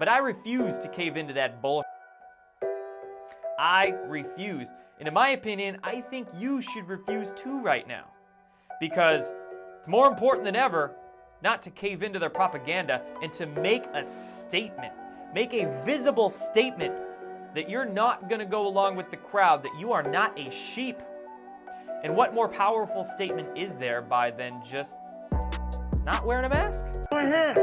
But I refuse to cave into that bullshit. I refuse. And in my opinion, I think you should refuse too right now. Because it's more important than ever not to cave into their propaganda and to make a statement. Make a visible statement that you're not going to go along with the crowd, that you are not a sheep. And what more powerful statement is there by than just not wearing a mask? Go ahead.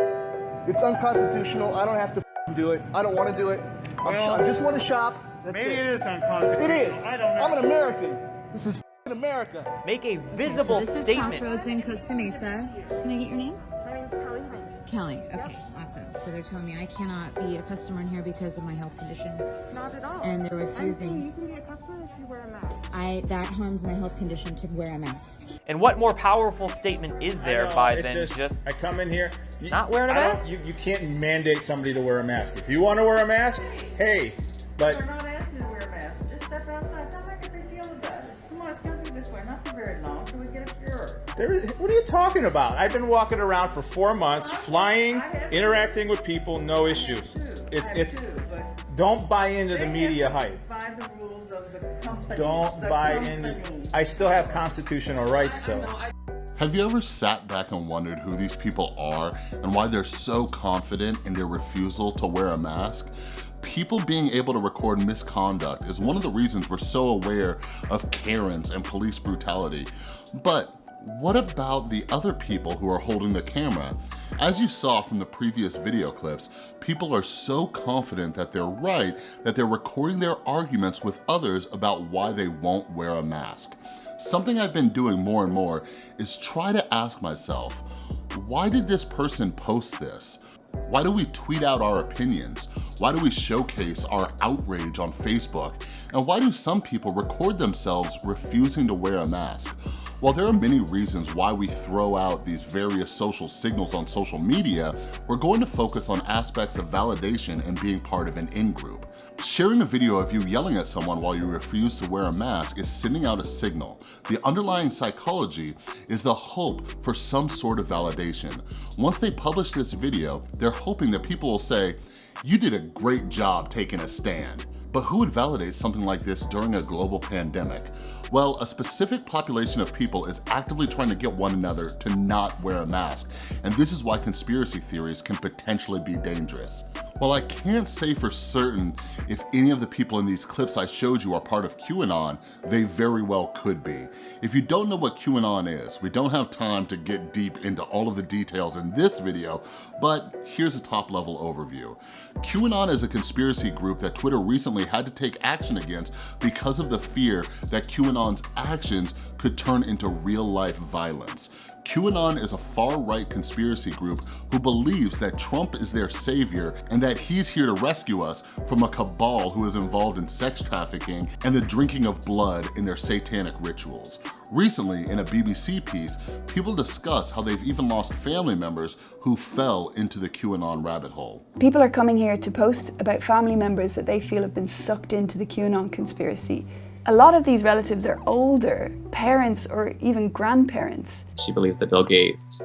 It's unconstitutional. I don't have to do it. I don't want to do it. Well, I just want to shop. That's Maybe it. it is unconstitutional. It is. I don't know. I'm an American. This is America. Make a visible so this statement. is Crossroads in Costa Mesa. Can I get your name? My name's Kelly Hines. Kelly. Okay, awesome. So they're telling me I cannot be a customer in here because of my health condition. Not at all. And they're I'm refusing. You can be a customer if you wear a mask. I that harms my health condition to wear a mask. And what more powerful statement is there know, by it's than just, I come in here. you- not wearing a I mask? You, you can't mandate somebody to wear a mask. If you want to wear a mask, hey, but We're not asking to wear a mask. Just step outside. Don't make a big deal about it. Come on, it's gonna be this way. Not for very long till we get a cure. there, what are you talking about? I've been walking around for four months, flying, interacting with people, no issues. It, I have it's two, but don't buy into the they media have to hype. The company. Don't the buy company. into. I still have constitutional rights though. Have you ever sat back and wondered who these people are and why they're so confident in their refusal to wear a mask? People being able to record misconduct is one of the reasons we're so aware of Karens and police brutality. But what about the other people who are holding the camera? As you saw from the previous video clips, people are so confident that they're right that they're recording their arguments with others about why they won't wear a mask. Something I've been doing more and more is try to ask myself, why did this person post this? Why do we tweet out our opinions? Why do we showcase our outrage on Facebook? And why do some people record themselves refusing to wear a mask? While there are many reasons why we throw out these various social signals on social media, we're going to focus on aspects of validation and being part of an in-group. Sharing a video of you yelling at someone while you refuse to wear a mask is sending out a signal. The underlying psychology is the hope for some sort of validation. Once they publish this video, they're hoping that people will say, you did a great job taking a stand. But who would validate something like this during a global pandemic? Well, a specific population of people is actively trying to get one another to not wear a mask, and this is why conspiracy theories can potentially be dangerous. While I can't say for certain if any of the people in these clips I showed you are part of QAnon, they very well could be. If you don't know what QAnon is, we don't have time to get deep into all of the details in this video, but here's a top level overview. QAnon is a conspiracy group that Twitter recently had to take action against because of the fear that QAnon's actions could turn into real life violence. QAnon is a far-right conspiracy group who believes that Trump is their savior and that he's here to rescue us from a cabal who is involved in sex trafficking and the drinking of blood in their satanic rituals. Recently, in a BBC piece, people discuss how they've even lost family members who fell into the QAnon rabbit hole. People are coming here to post about family members that they feel have been sucked into the QAnon conspiracy. A lot of these relatives are older, parents or even grandparents. She believes that Bill Gates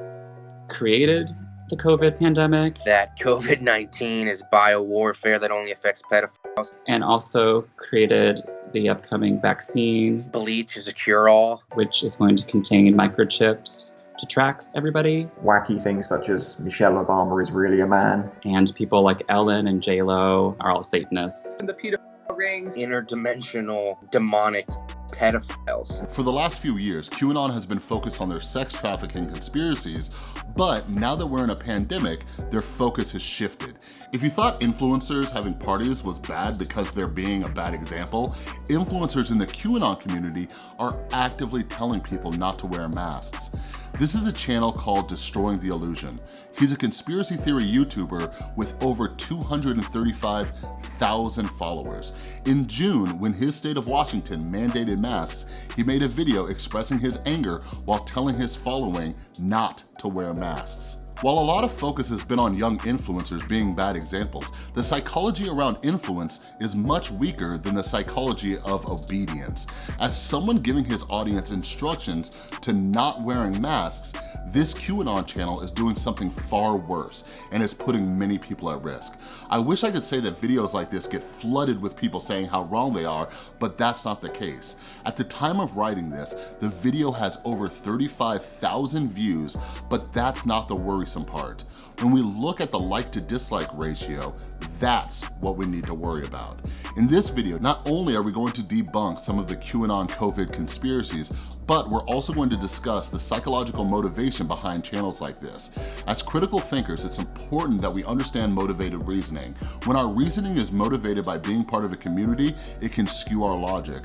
created the COVID pandemic that COVID 19 is biowarfare that only affects pedophiles. and also created the upcoming vaccine, Bleach is a cure all. which is going to contain microchips to track everybody. wacky things such as Michelle Obama is really a man. And people like Ellen and J-Lo are all Satanists. And the pedophile rings. Interdimensional demonic pedophiles. For the last few years, QAnon has been focused on their sex trafficking conspiracies, but now that we're in a pandemic, their focus has shifted. If you thought influencers having parties was bad because they're being a bad example, influencers in the QAnon community are actively telling people not to wear masks. This is a channel called Destroying the Illusion. He's a conspiracy theory YouTuber with over 235,000 followers. In June, when his state of Washington mandated masks, he made a video expressing his anger while telling his following not to wear masks. While a lot of focus has been on young influencers being bad examples, the psychology around influence is much weaker than the psychology of obedience. As someone giving his audience instructions to not wearing masks, this QAnon channel is doing something far worse and it's putting many people at risk. I wish I could say that videos like this get flooded with people saying how wrong they are, but that's not the case. At the time of writing this, the video has over 35,000 views, but that's not the worrisome part. When we look at the like to dislike ratio, that's what we need to worry about. In this video, not only are we going to debunk some of the QAnon COVID conspiracies, but we're also going to discuss the psychological motivation behind channels like this. As critical thinkers, it's important that we understand motivated reasoning. When our reasoning is motivated by being part of a community, it can skew our logic.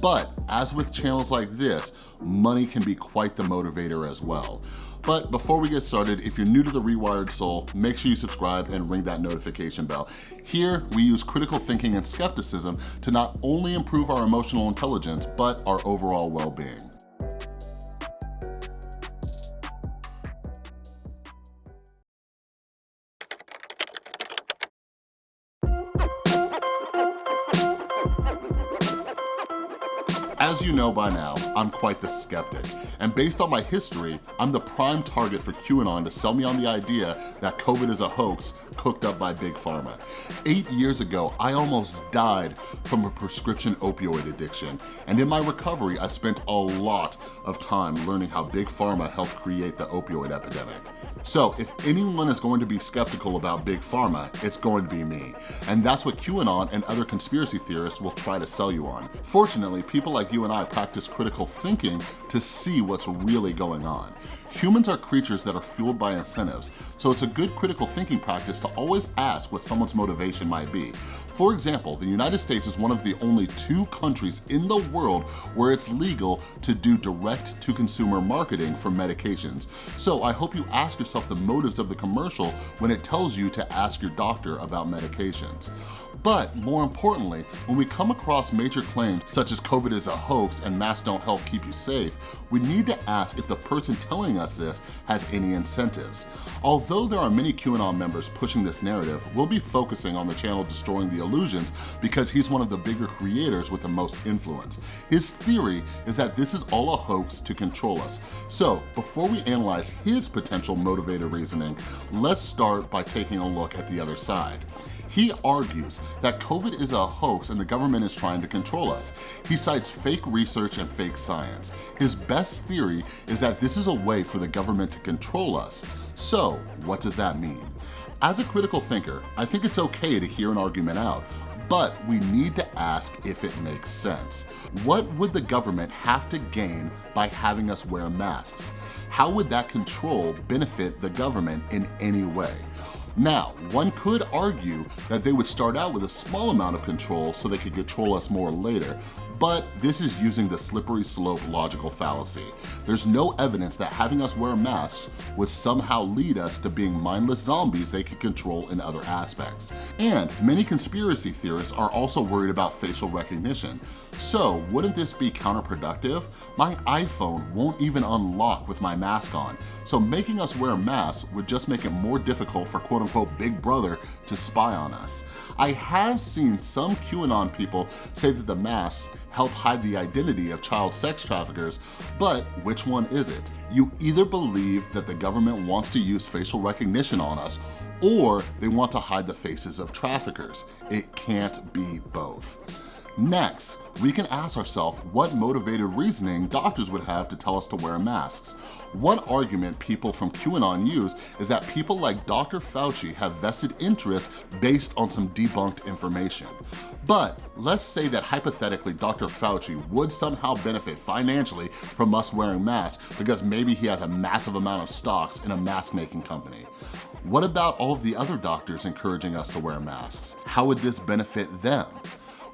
But as with channels like this, money can be quite the motivator as well. But before we get started, if you're new to The Rewired Soul, make sure you subscribe and ring that notification bell. Here, we use critical thinking and skepticism to not only improve our emotional intelligence, but our overall well-being. You know by now, I'm quite the skeptic, and based on my history, I'm the prime target for QAnon to sell me on the idea that COVID is a hoax cooked up by Big Pharma. Eight years ago, I almost died from a prescription opioid addiction, and in my recovery, I spent a lot of time learning how Big Pharma helped create the opioid epidemic. So if anyone is going to be skeptical about Big Pharma, it's going to be me. And that's what QAnon and other conspiracy theorists will try to sell you on. Fortunately, people like you and I practice critical thinking to see what's really going on. Humans are creatures that are fueled by incentives, so it's a good critical thinking practice to always ask what someone's motivation might be. For example, the United States is one of the only two countries in the world where it's legal to do direct-to-consumer marketing for medications. So I hope you ask yourself the motives of the commercial when it tells you to ask your doctor about medications. But more importantly, when we come across major claims such as COVID is a hoax and masks don't help keep you safe, we need to ask if the person telling us this has any incentives. Although there are many QAnon members pushing this narrative, we'll be focusing on the channel Destroying the Illusions because he's one of the bigger creators with the most influence. His theory is that this is all a hoax to control us. So before we analyze his potential motivated reasoning, let's start by taking a look at the other side. He argues that COVID is a hoax and the government is trying to control us. He cites fake research and fake science. His best theory is that this is a way for the government to control us. So what does that mean? As a critical thinker, I think it's okay to hear an argument out, but we need to ask if it makes sense. What would the government have to gain by having us wear masks? How would that control benefit the government in any way? Now, one could argue that they would start out with a small amount of control so they could control us more later, but this is using the slippery slope logical fallacy. There's no evidence that having us wear masks would somehow lead us to being mindless zombies they could control in other aspects. And many conspiracy theorists are also worried about facial recognition. So wouldn't this be counterproductive? My iPhone won't even unlock with my mask on, so making us wear masks would just make it more difficult for quote unquote big brother to spy on us. I have seen some QAnon people say that the masks help hide the identity of child sex traffickers, but which one is it? You either believe that the government wants to use facial recognition on us, or they want to hide the faces of traffickers. It can't be both. Next, we can ask ourselves what motivated reasoning doctors would have to tell us to wear masks. One argument people from QAnon use is that people like Dr. Fauci have vested interests based on some debunked information. But let's say that hypothetically Dr. Fauci would somehow benefit financially from us wearing masks because maybe he has a massive amount of stocks in a mask making company. What about all of the other doctors encouraging us to wear masks? How would this benefit them?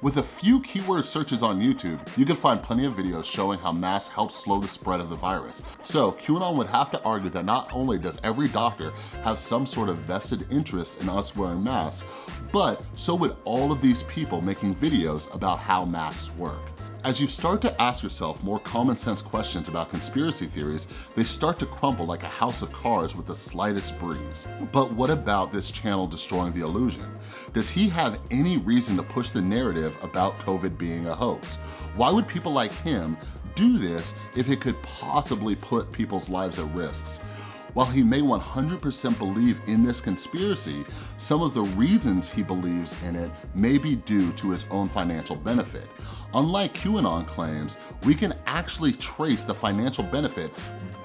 With a few keyword searches on YouTube, you can find plenty of videos showing how masks help slow the spread of the virus. So QAnon would have to argue that not only does every doctor have some sort of vested interest in us wearing masks, but so would all of these people making videos about how masks work. As you start to ask yourself more common sense questions about conspiracy theories, they start to crumble like a house of cards with the slightest breeze. But what about this channel destroying the illusion? Does he have any reason to push the narrative about COVID being a hoax? Why would people like him do this if it could possibly put people's lives at risks? While he may 100% believe in this conspiracy, some of the reasons he believes in it may be due to his own financial benefit. Unlike QAnon claims, we can actually trace the financial benefit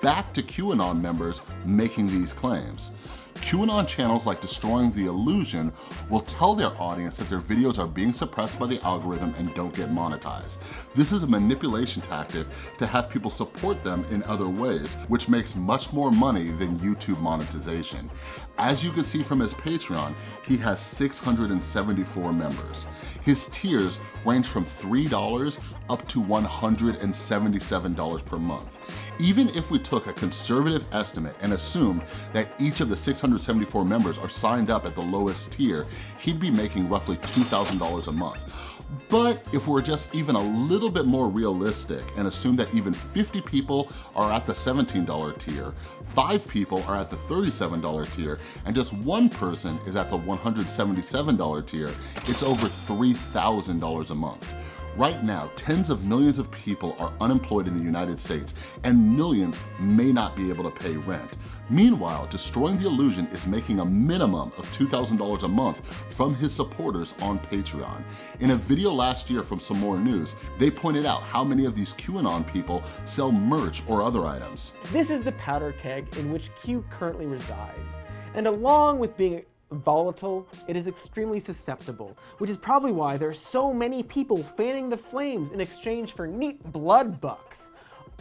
back to QAnon members making these claims. QAnon channels like Destroying the Illusion will tell their audience that their videos are being suppressed by the algorithm and don't get monetized. This is a manipulation tactic to have people support them in other ways, which makes much more money than YouTube monetization. As you can see from his Patreon, he has 674 members. His tiers range from $3 up to $177 per month. Even if we took a conservative estimate and assumed that each of the 674 members are signed up at the lowest tier, he'd be making roughly $2,000 a month. But if we're just even a little bit more realistic and assume that even 50 people are at the $17 tier, five people are at the $37 tier, and just one person is at the $177 tier, it's over $3,000 a month. Right now, tens of millions of people are unemployed in the United States and millions may not be able to pay rent. Meanwhile, Destroying the Illusion is making a minimum of $2,000 a month from his supporters on Patreon. In a video last year from Some More News, they pointed out how many of these QAnon people sell merch or other items. This is the powder keg in which Q currently resides. And along with being volatile, it is extremely susceptible, which is probably why there are so many people fanning the flames in exchange for neat blood bucks,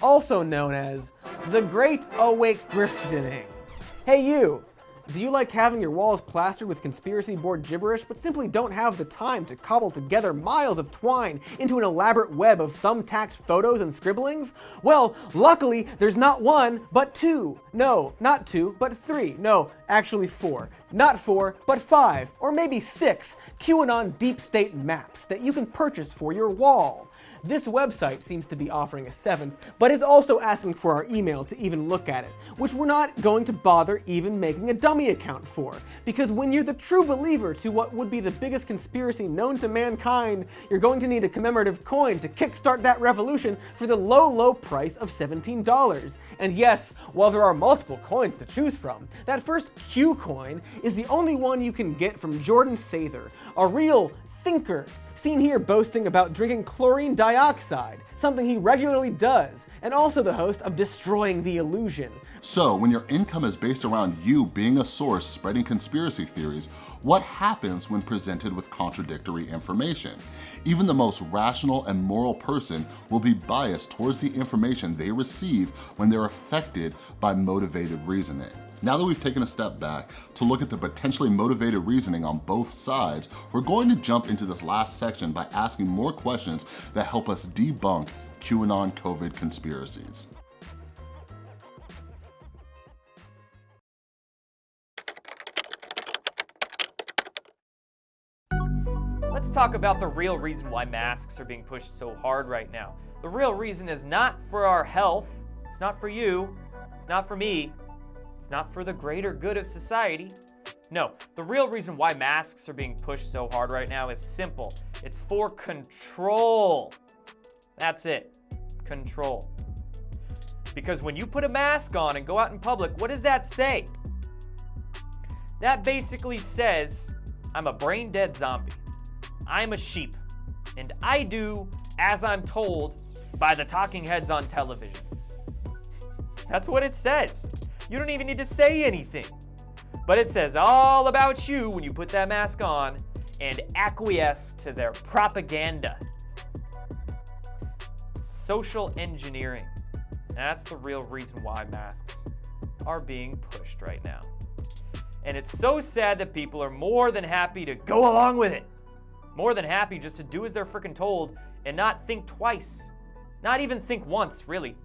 also known as the Great Awake Griftening. Hey you! Do you like having your walls plastered with conspiracy board gibberish, but simply don't have the time to cobble together miles of twine into an elaborate web of thumbtacked photos and scribblings? Well, luckily, there's not one, but two. No, not two, but three. No, actually four. Not four, but five, or maybe six QAnon deep state maps that you can purchase for your wall. This website seems to be offering a seventh, but is also asking for our email to even look at it, which we're not going to bother even making a dummy account for. Because when you're the true believer to what would be the biggest conspiracy known to mankind, you're going to need a commemorative coin to kickstart that revolution for the low, low price of $17. And yes, while there are multiple coins to choose from, that first Q coin is the only one you can get from Jordan Sather, a real thinker, seen here boasting about drinking chlorine dioxide, something he regularly does, and also the host of Destroying the Illusion. So when your income is based around you being a source spreading conspiracy theories, what happens when presented with contradictory information? Even the most rational and moral person will be biased towards the information they receive when they're affected by motivated reasoning. Now that we've taken a step back to look at the potentially motivated reasoning on both sides, we're going to jump into this last section by asking more questions that help us debunk QAnon COVID conspiracies. Let's talk about the real reason why masks are being pushed so hard right now. The real reason is not for our health, it's not for you, it's not for me, it's not for the greater good of society. No, the real reason why masks are being pushed so hard right now is simple. It's for control. That's it, control. Because when you put a mask on and go out in public, what does that say? That basically says, I'm a brain dead zombie. I'm a sheep, and I do as I'm told by the talking heads on television. That's what it says. You don't even need to say anything. But it says all about you when you put that mask on and acquiesce to their propaganda. Social engineering. That's the real reason why masks are being pushed right now. And it's so sad that people are more than happy to go along with it. More than happy just to do as they're freaking told and not think twice. Not even think once, really.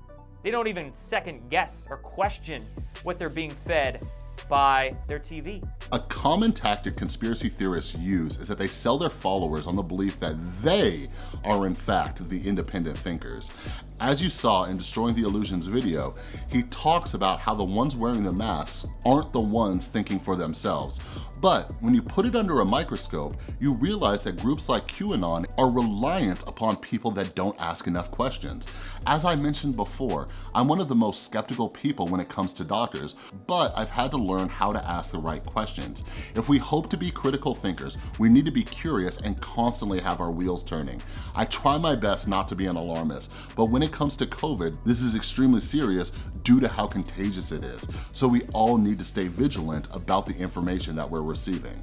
They don't even second guess or question what they're being fed by their TV. A common tactic conspiracy theorists use is that they sell their followers on the belief that they are in fact the independent thinkers. As you saw in Destroying the Illusions video, he talks about how the ones wearing the masks aren't the ones thinking for themselves. But when you put it under a microscope, you realize that groups like QAnon are reliant upon people that don't ask enough questions. As I mentioned before, I'm one of the most skeptical people when it comes to doctors, but I've had to learn how to ask the right questions. If we hope to be critical thinkers, we need to be curious and constantly have our wheels turning. I try my best not to be an alarmist, but when it comes to COVID, this is extremely serious due to how contagious it is. So we all need to stay vigilant about the information that we're receiving.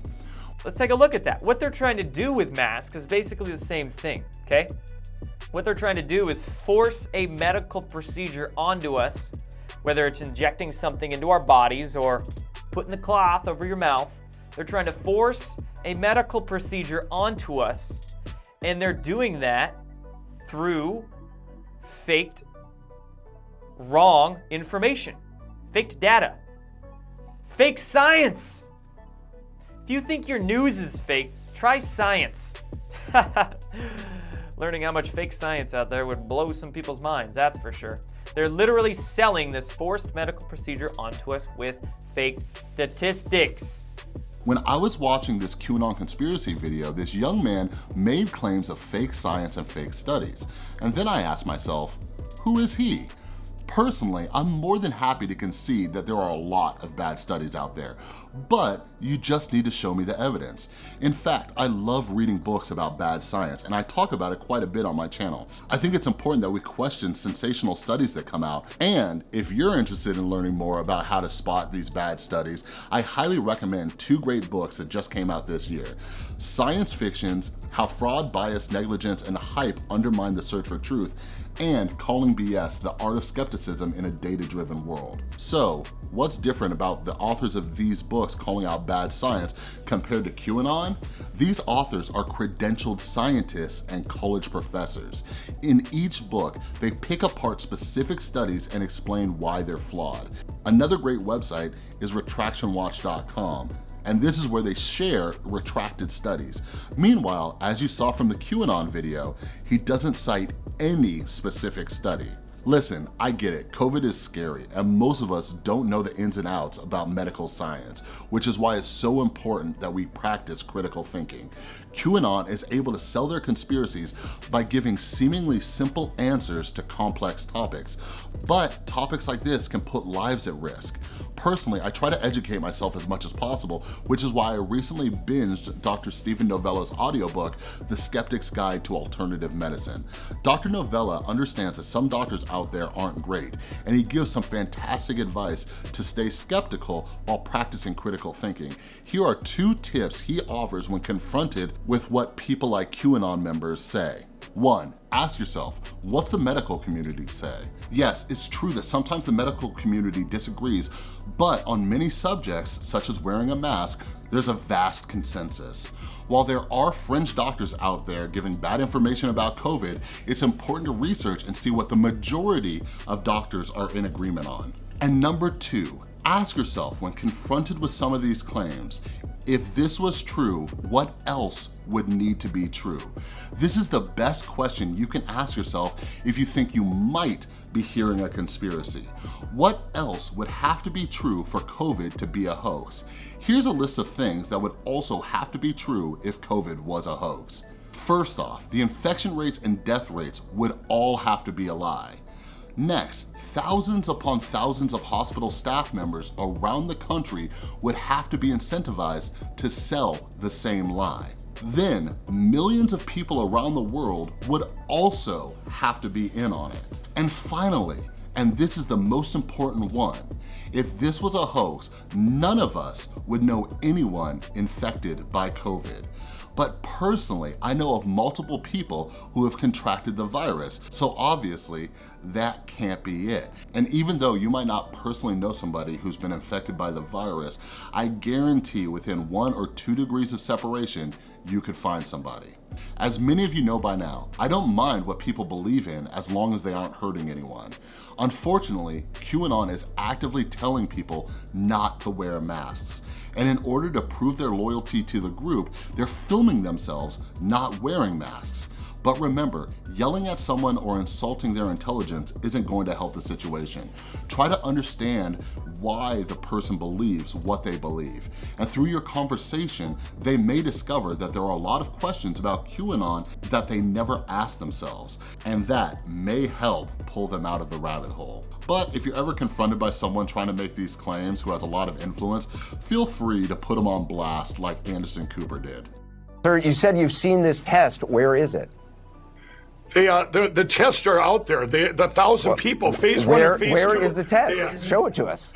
Let's take a look at that. What they're trying to do with masks is basically the same thing, okay? What they're trying to do is force a medical procedure onto us, whether it's injecting something into our bodies or putting the cloth over your mouth. They're trying to force a medical procedure onto us, and they're doing that through faked, wrong information, faked data, fake science. If you think your news is fake, try science. Learning how much fake science out there would blow some people's minds, that's for sure. They're literally selling this forced medical procedure onto us with fake statistics. When I was watching this QAnon conspiracy video, this young man made claims of fake science and fake studies. And then I asked myself, who is he? Personally, I'm more than happy to concede that there are a lot of bad studies out there, but you just need to show me the evidence. In fact, I love reading books about bad science, and I talk about it quite a bit on my channel. I think it's important that we question sensational studies that come out, and if you're interested in learning more about how to spot these bad studies, I highly recommend two great books that just came out this year. Science Fiction's How Fraud, Bias, Negligence, and Hype Undermine the Search for Truth, and Calling BS, The Art of Skepticism in a Data-Driven World. So, what's different about the authors of these books calling out bad science compared to QAnon? These authors are credentialed scientists and college professors. In each book, they pick apart specific studies and explain why they're flawed. Another great website is retractionwatch.com and this is where they share retracted studies. Meanwhile, as you saw from the QAnon video, he doesn't cite any specific study. Listen, I get it, COVID is scary, and most of us don't know the ins and outs about medical science, which is why it's so important that we practice critical thinking. QAnon is able to sell their conspiracies by giving seemingly simple answers to complex topics, but topics like this can put lives at risk. Personally, I try to educate myself as much as possible, which is why I recently binged Dr. Steven Novella's audiobook, The Skeptic's Guide to Alternative Medicine. Dr. Novella understands that some doctors out there aren't great, and he gives some fantastic advice to stay skeptical while practicing critical thinking. Here are two tips he offers when confronted with what people like QAnon members say. One, ask yourself, what's the medical community say? Yes, it's true that sometimes the medical community disagrees, but on many subjects, such as wearing a mask, there's a vast consensus. While there are fringe doctors out there giving bad information about COVID, it's important to research and see what the majority of doctors are in agreement on. And number two, ask yourself when confronted with some of these claims, if this was true, what else would need to be true? This is the best question you can ask yourself if you think you might be hearing a conspiracy. What else would have to be true for COVID to be a hoax? Here's a list of things that would also have to be true if COVID was a hoax. First off, the infection rates and death rates would all have to be a lie. Next, thousands upon thousands of hospital staff members around the country would have to be incentivized to sell the same lie. Then, millions of people around the world would also have to be in on it. And finally, and this is the most important one, if this was a hoax, none of us would know anyone infected by COVID. But personally, I know of multiple people who have contracted the virus, so obviously that can't be it. And even though you might not personally know somebody who's been infected by the virus, I guarantee within one or two degrees of separation, you could find somebody. As many of you know by now, I don't mind what people believe in as long as they aren't hurting anyone. Unfortunately, QAnon is actively telling people not to wear masks. And in order to prove their loyalty to the group, they're filming themselves not wearing masks. But remember, yelling at someone or insulting their intelligence isn't going to help the situation. Try to understand why the person believes what they believe. And through your conversation, they may discover that there are a lot of questions about QAnon that they never asked themselves. And that may help pull them out of the rabbit hole. But if you're ever confronted by someone trying to make these claims who has a lot of influence, feel free to put them on blast like Anderson Cooper did. Sir, you said you've seen this test. Where is it? The, uh, the, the tests are out there. The, the thousand well, people, phase where, one and phase where two. Where is the test? Uh, Show it to us.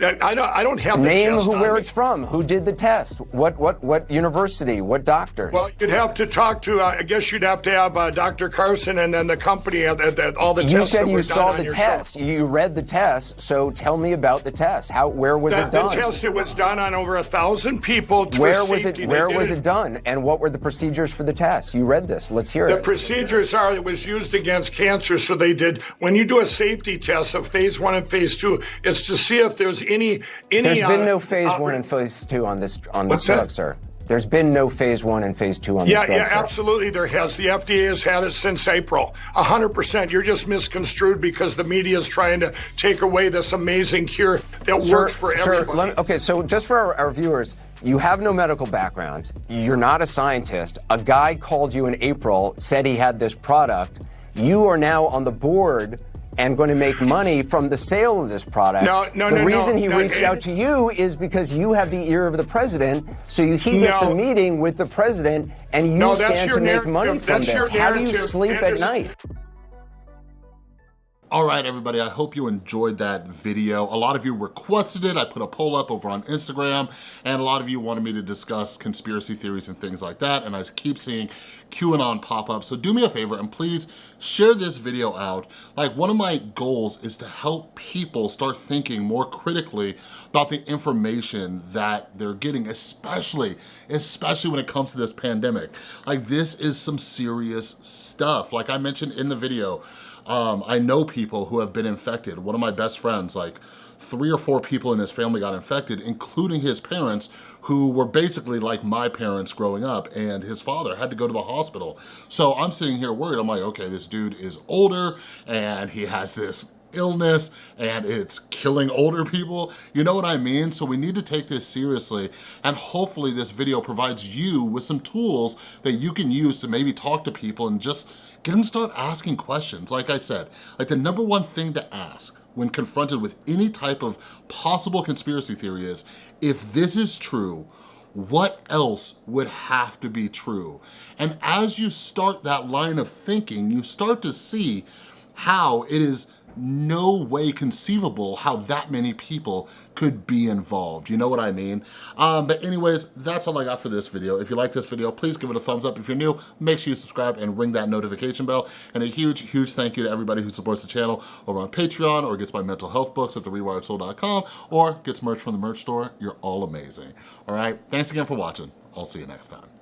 I don't. I don't have the name test who where it's from. Who did the test? What what what university? What doctors? Well, you'd have to talk to. Uh, I guess you'd have to have uh, Dr. Carson and then the company. Uh, the, all the you tests. said that you were saw the test. Show. You read the test. So tell me about the test. How? Where was the, it done? The test. It was done on over a thousand people. Where was safety. it? Where was it done? And what were the procedures for the test? You read this. Let's hear the it. The procedures are it was used against cancer. So they did when you do a safety test of phase one and phase two, it's to see if there's any any. There's been no phase uh, one and phase two on this on this that? drug, sir. There's been no phase one and phase two on yeah, this drug, Yeah, sir. absolutely there has. The FDA has had it since April. 100%. You're just misconstrued because the media is trying to take away this amazing cure that sir, works for sir, everybody. me, okay, so just for our, our viewers, you have no medical background. You're not a scientist. A guy called you in April, said he had this product. You are now on the board and going to make money from the sale of this product. No, no, the no, reason no, he no, reached out to you is because you have the ear of the president, so you, he gets a meeting with the president, and you stand to make money from That's this. How do you sleep at night? All right, everybody, I hope you enjoyed that video. A lot of you requested it. I put a poll up over on Instagram, and a lot of you wanted me to discuss conspiracy theories and things like that, and I keep seeing QAnon pop up. So do me a favor and please share this video out. Like, one of my goals is to help people start thinking more critically about the information that they're getting, especially, especially when it comes to this pandemic. Like, this is some serious stuff. Like I mentioned in the video, um, I know people who have been infected. One of my best friends, like three or four people in his family got infected, including his parents, who were basically like my parents growing up, and his father had to go to the hospital. So I'm sitting here worried. I'm like, okay, this dude is older, and he has this illness and it's killing older people. You know what I mean? So we need to take this seriously and hopefully this video provides you with some tools that you can use to maybe talk to people and just get them to start asking questions. Like I said, like the number one thing to ask when confronted with any type of possible conspiracy theory is, if this is true, what else would have to be true? And as you start that line of thinking, you start to see how it is no way conceivable how that many people could be involved. You know what I mean? Um, but anyways, that's all I got for this video. If you like this video, please give it a thumbs up. If you're new, make sure you subscribe and ring that notification bell. And a huge, huge thank you to everybody who supports the channel over on Patreon or gets my mental health books at therewiredsoul.com or gets merch from the merch store. You're all amazing. All right, thanks again for watching. I'll see you next time.